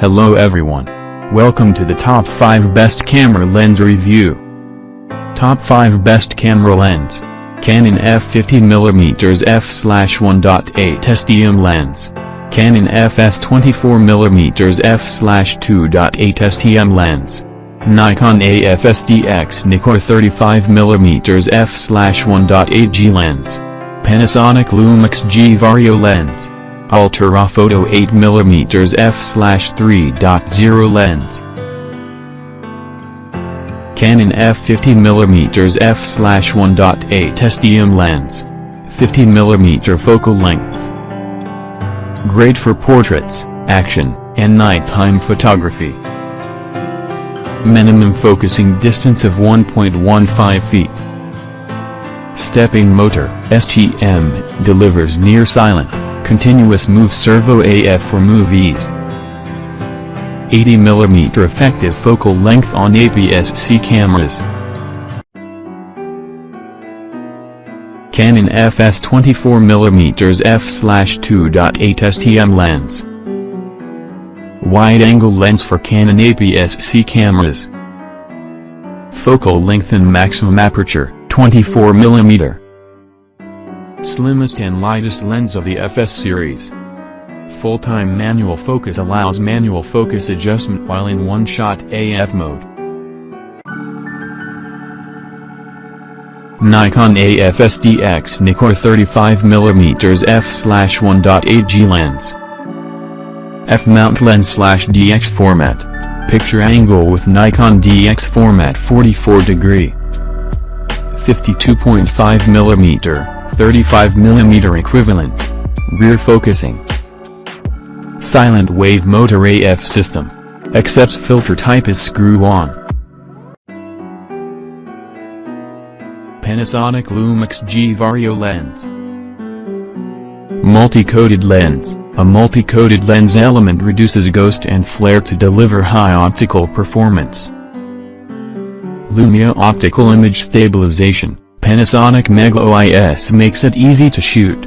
Hello everyone. Welcome to the top 5 best camera lens review. Top 5 best camera lens. Canon EF 50mm f/1.8 STM lens. Canon EF-S 24mm f/2.8 STM lens. Nikon AF-S DX Nikkor 35mm f/1.8 G lens. Panasonic Lumix G Vario lens. Ultraphoto 8mm f/3.0 lens. Canon EF 50mm f/1.8 STM lens. 50mm focal length. Great for portraits, action, and nighttime photography. Minimum focusing distance of 1.15 feet. Stepping motor, STM, delivers near silent, continuous move servo AF for movies. 80mm effective focal length on APS-C cameras. Canon EF-S 24mm f/2.8 STM lens. Wide-angle lens for Canon APS-C cameras. Focal length and maximum aperture, 24mm. Slimmest and lightest lens of the EF-S series. Full-time manual focus allows manual focus adjustment while in one-shot AF mode. Nikon AF-S DX Nikkor 35mm f/1.8 G lens. F-mount lens DX format. Picture angle with Nikon DX format 44 degree. 52.5mm, 35mm equivalent. Rear focusing. Silent wave motor AF system. Accepts filter type is screw-on. Panasonic Lumix G Vario lens. Multi-coated lens. A multi-coated lens element reduces ghost and flare to deliver high optical performance. Lumia Optical Image Stabilization, Panasonic Mega OIS makes it easy to shoot.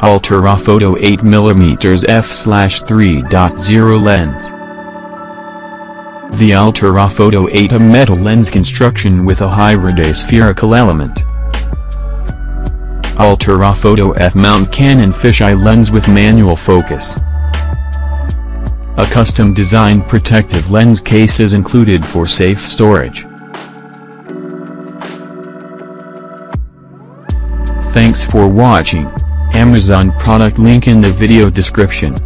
Ultraphoto 8mm f/3.0 lens. The Ultraphoto 8 a metal lens construction with a hybrid spherical element. Ultraphoto F-mount Canon fisheye lens with manual focus. A custom designed protective lens case is included for safe storage. Thanks for watching. Amazon product link in the video description.